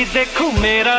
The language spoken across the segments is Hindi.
भी देखूँ मेरा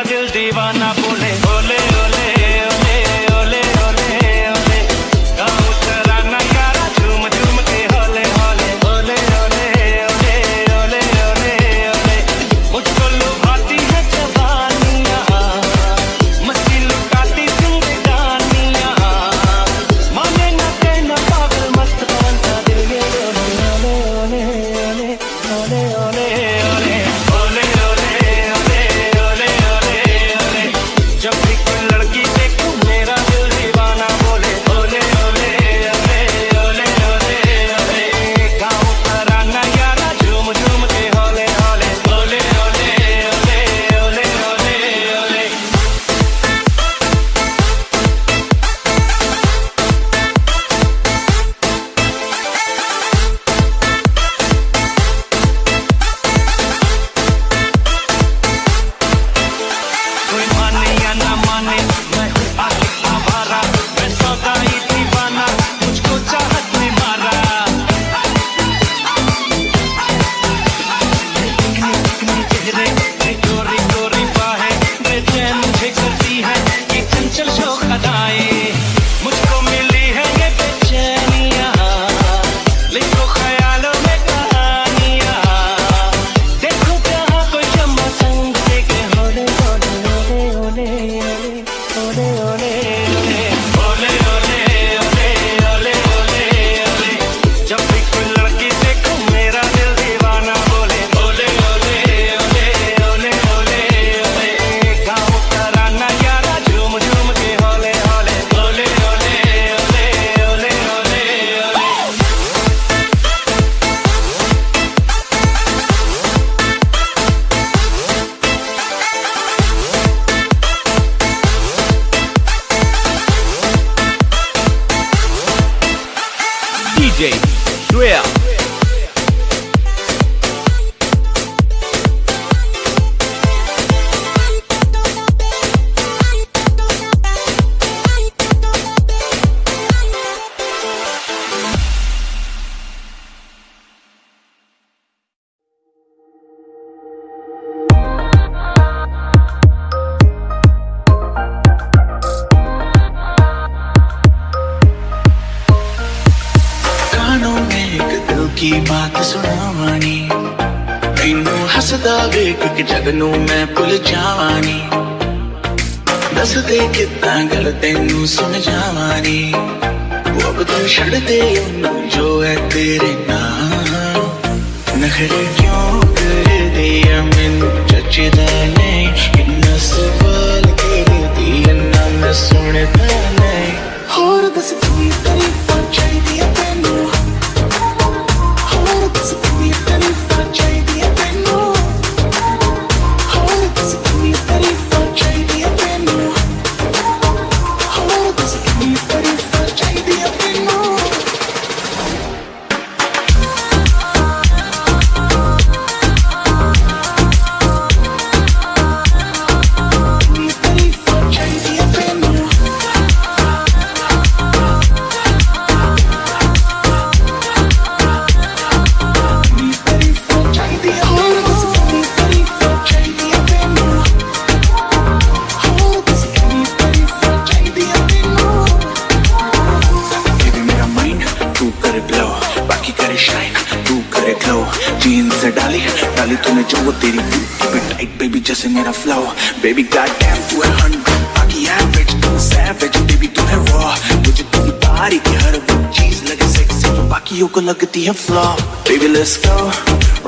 Baby, goddamn तू है हंड्रेड बाकी एवरेज तू सैवेज बेबी तू है रॉ मुझे तेरी बॉडी की हर वो चीज़ लगे सेक्सी तो बाकियों को लगती है flaw baby let's go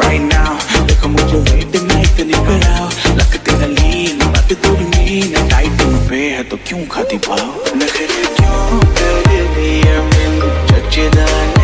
right now देखो मुझे लेट नाइट तो निकल आओ लगते हैं लीन बात थोड़ी मीन है टाइट तुम पे है तो क्यों खाती पाओ नखरे क्यों कर दिया मैंने चचेदाने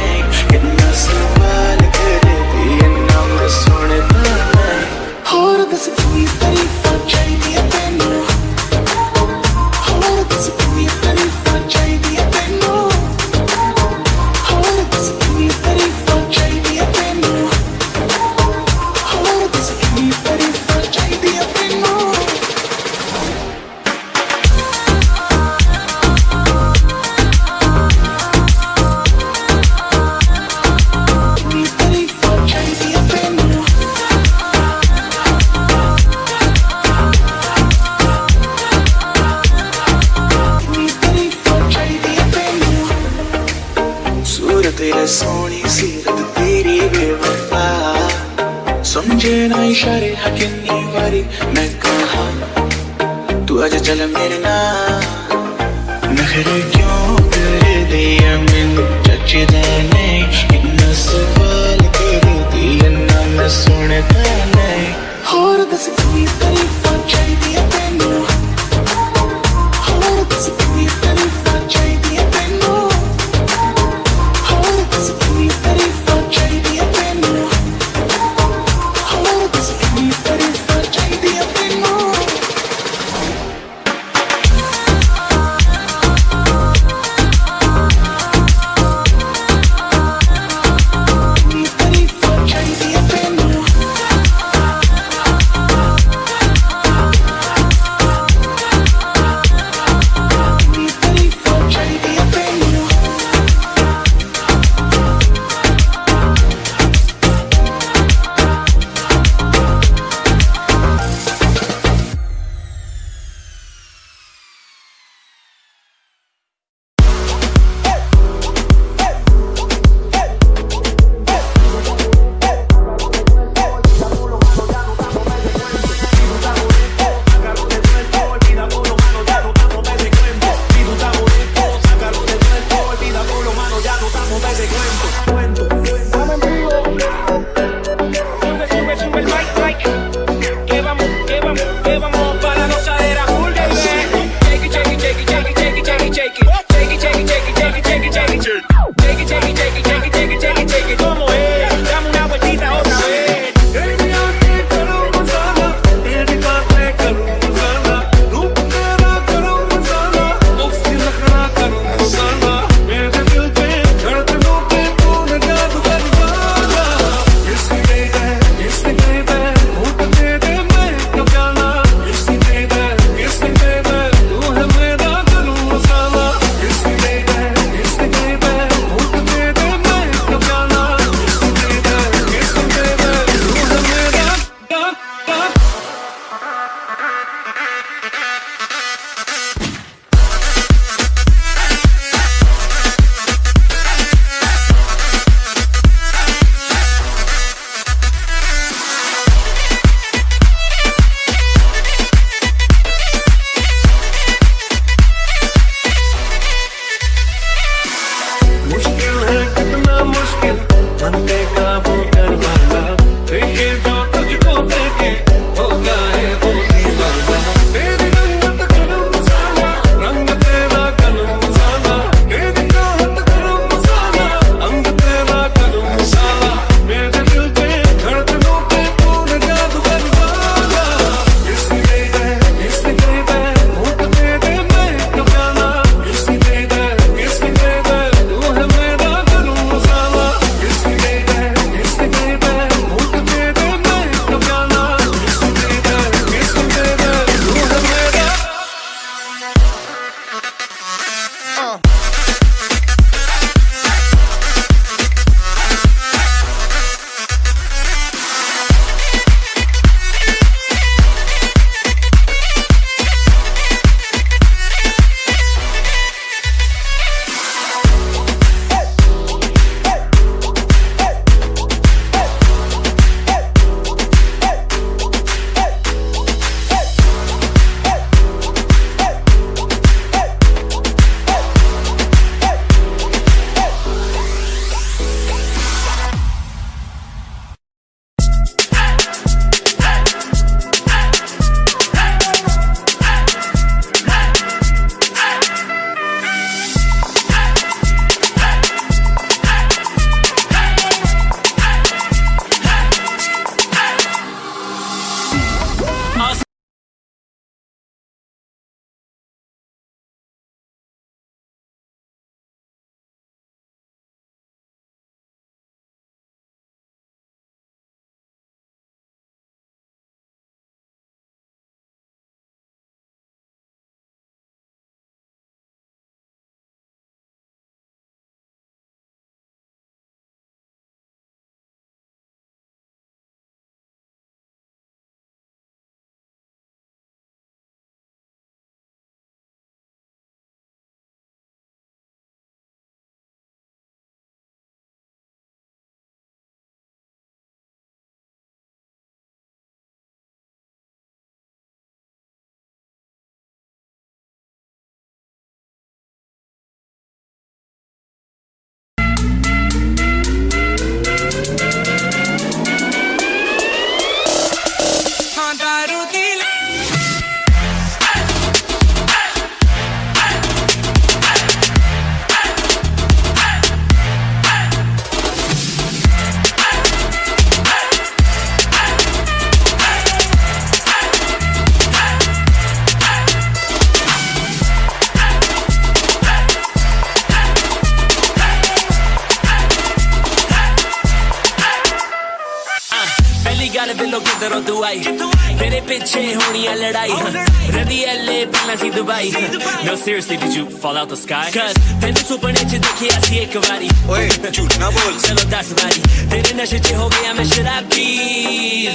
ਪਹਿਲਾਂ ਸੀ Dubai No seriously did you fall out the sky Cause ਤੈਨੂੰ ਸੁਪਨੇ ਚ ਦੇਖਿਆ ਸੀ ਇੱਕ ਵਾਰੀ ਓਏ ਝੂਠ ਨਾ ਬੋਲ ਚਲੋ ਦੱਸ ਵਾਰੀ ਤੇਰੇ ਨਸ਼ੇ ਚ ਹੋ ਗਿਆ ਮੈਂ ਸ਼ਰਾਬੀ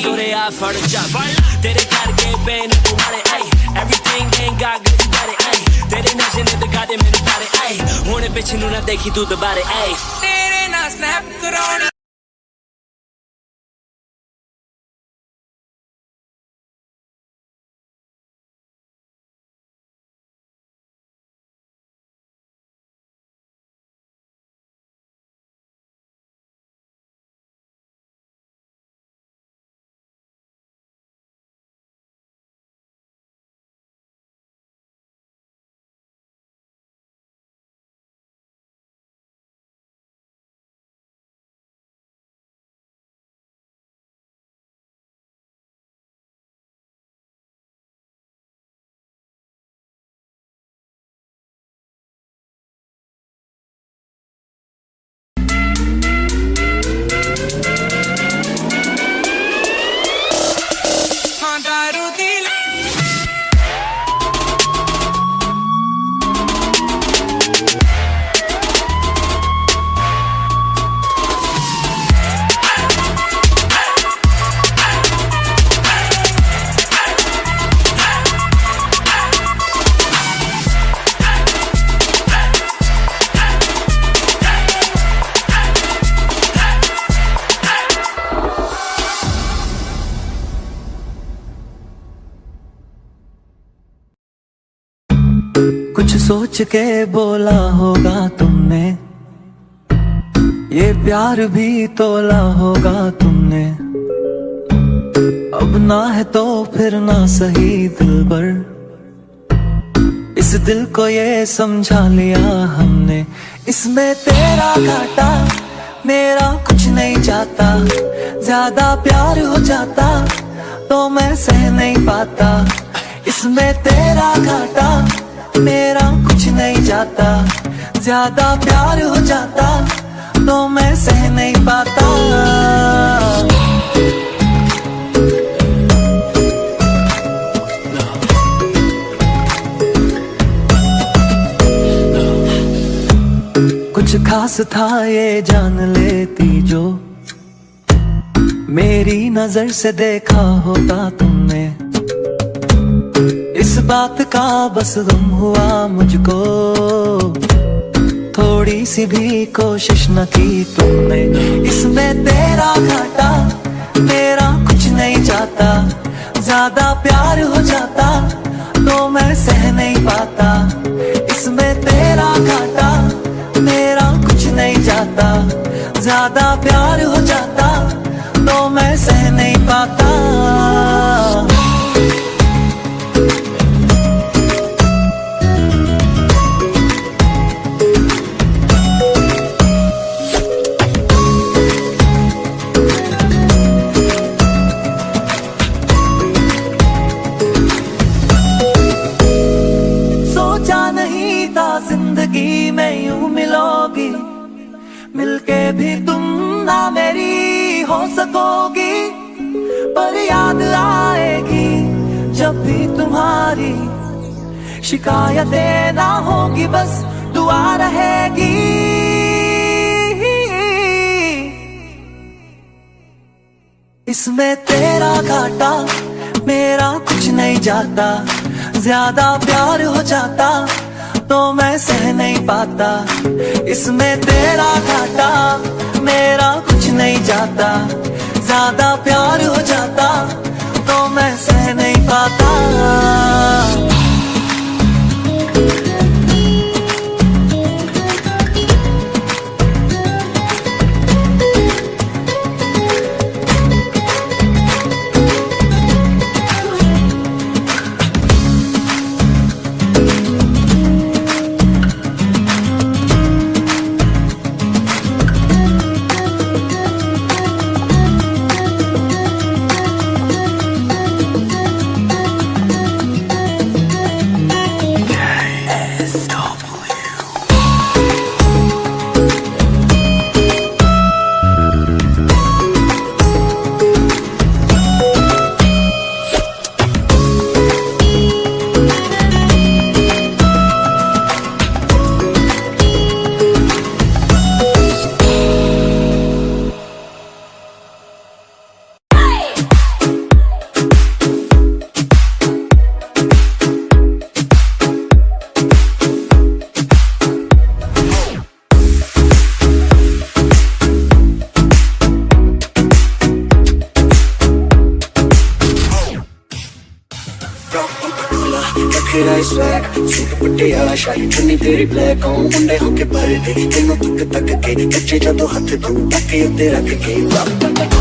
ਜ਼ੋਰੇ ਆ ਫੜ ਜਾ ਤੇਰੇ ਕਰਕੇ ban ਤੁਮਾਰੇ I Everything ain't got good you got it ਆਈ ਤੇਰੇ ਨਸ਼ੇ ਨੇ ਤੇ ਗਾਦੇ ਮੈਨੂੰ ਬਾਰੇ ਆਈ ਹੁਣ ਪਿੱਛੇ ਨੂੰ ਨਾ ਦੇਖੀ ਤੂੰ ਦੁਬਾਰੇ ਆਈ ਤੇਰੇ ਨਾਲ ਸਨੈਪ ਕਰਾਉਣੀ सोच के बोला होगा तुमने। ये प्यार भी तोला होगा तुमने। अब ना है तो फिर ना सही दिल पर। इस दिल को ये समझा लिया हमने। इसमें तेरा घाटा, मेरा कुछ नहीं जाता। ज़्यादा प्यार हो जाता तो मैं सह नहीं पाता। इसमें तेरा घाटा मेरा कुछ नहीं जाता। ज़्यादा प्यार हो जाता तो मैं सह नहीं पाता। कुछ खास था ये जान लेती जो मेरी नज़र से देखा होता तुमने। बात का बस गम हुआ मुझको। थोड़ी सी भी कोशिश न की तुमने। इसमें तेरा घाटा, मेरा कुछ नहीं जाता। ज़्यादा प्यार हो जाता तो मैं सह नहीं पाता। इसमें तेरा घाटा, मेरा कुछ नहीं जाता। ज़्यादा प्यार हो जाता तो मैं सह नहीं पाता। सकोगी, पर याद आएगी जब भी तुम्हारी शिकायतें ना होगी, बस दुआ रहेगी। इसमें तेरा घाटा, मेरा कुछ नहीं जाता, ज़्यादा प्यार हो जाता तो मैं सह नहीं पाता। इसमें तेरा घाटा, मेरा कुछ नहीं जाता ज़्यादा प्यार हो जाता तो मैं सह नहीं पाता। तेरी ब्लैक आऊँ गुंडे होके पर तेनू तक तक के कच्चे जदों हाथ तू तक के रख के वापस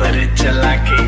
मारे ऊपर चला के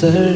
deserve